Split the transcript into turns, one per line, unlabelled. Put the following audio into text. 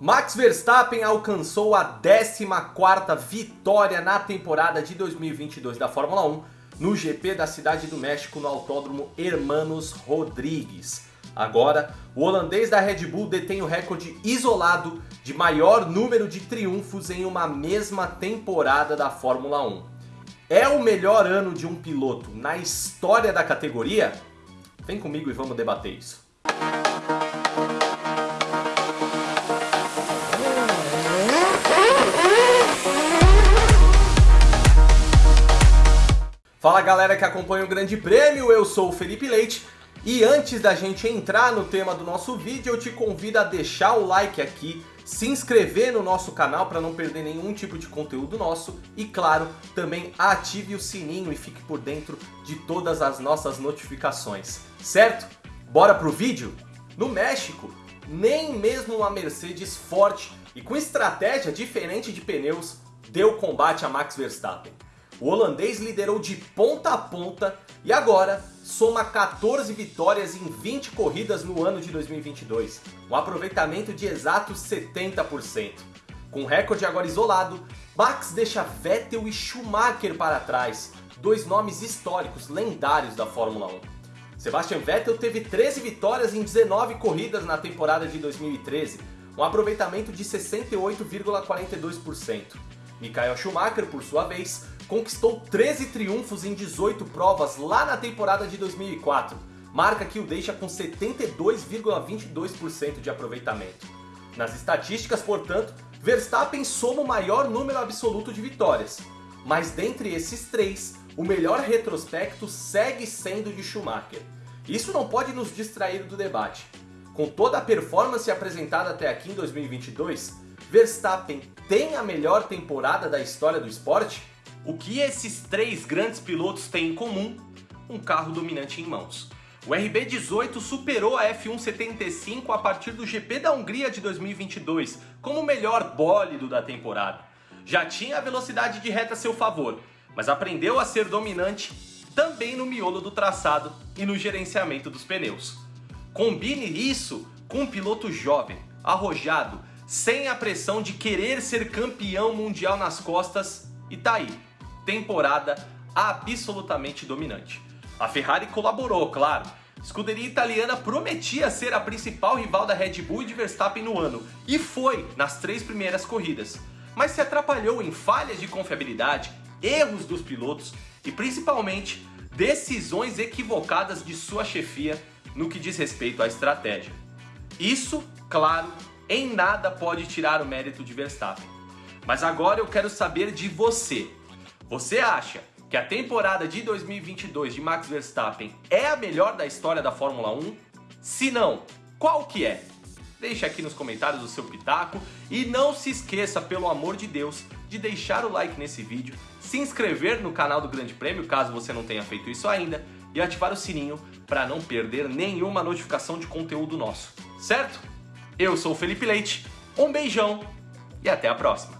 Max Verstappen alcançou a 14ª vitória na temporada de 2022 da Fórmula 1 no GP da Cidade do México no Autódromo Hermanos Rodrigues. Agora, o holandês da Red Bull detém o recorde isolado de maior número de triunfos em uma mesma temporada da Fórmula 1. É o melhor ano de um piloto na história da categoria? Vem comigo e vamos debater isso. Fala galera que acompanha o Grande Prêmio, eu sou o Felipe Leite e antes da gente entrar no tema do nosso vídeo eu te convido a deixar o like aqui, se inscrever no nosso canal para não perder nenhum tipo de conteúdo nosso e claro, também ative o sininho e fique por dentro de todas as nossas notificações, certo? Bora pro vídeo? No México, nem mesmo uma Mercedes forte e com estratégia diferente de pneus deu combate a Max Verstappen. O holandês liderou de ponta a ponta e agora soma 14 vitórias em 20 corridas no ano de 2022, um aproveitamento de exatos 70%. Com recorde agora isolado, Max deixa Vettel e Schumacher para trás, dois nomes históricos lendários da Fórmula 1. Sebastian Vettel teve 13 vitórias em 19 corridas na temporada de 2013, um aproveitamento de 68,42%. Michael Schumacher, por sua vez, conquistou 13 triunfos em 18 provas lá na temporada de 2004, marca que o deixa com 72,22% de aproveitamento. Nas estatísticas, portanto, Verstappen soma o maior número absoluto de vitórias, mas dentre esses três, o melhor retrospecto segue sendo de Schumacher. Isso não pode nos distrair do debate. Com toda a performance apresentada até aqui em 2022, Verstappen tem a melhor temporada da história do esporte? O que esses três grandes pilotos têm em comum? Um carro dominante em mãos. O RB18 superou a F175 a partir do GP da Hungria de 2022 como o melhor bólido da temporada. Já tinha a velocidade de reta a seu favor, mas aprendeu a ser dominante também no miolo do traçado e no gerenciamento dos pneus. Combine isso com um piloto jovem, arrojado, sem a pressão de querer ser campeão mundial nas costas e tá aí, temporada absolutamente dominante. A Ferrari colaborou, claro. Escuderia italiana prometia ser a principal rival da Red Bull e de Verstappen no ano, e foi nas três primeiras corridas. Mas se atrapalhou em falhas de confiabilidade, erros dos pilotos e principalmente decisões equivocadas de sua chefia no que diz respeito à estratégia. Isso, claro, em nada pode tirar o mérito de Verstappen. Mas agora eu quero saber de você. Você acha que a temporada de 2022 de Max Verstappen é a melhor da história da Fórmula 1? Se não, qual que é? Deixe aqui nos comentários o seu pitaco e não se esqueça, pelo amor de Deus, de deixar o like nesse vídeo, se inscrever no canal do Grande Prêmio, caso você não tenha feito isso ainda, e ativar o sininho para não perder nenhuma notificação de conteúdo nosso, certo? Eu sou o Felipe Leite, um beijão e até a próxima!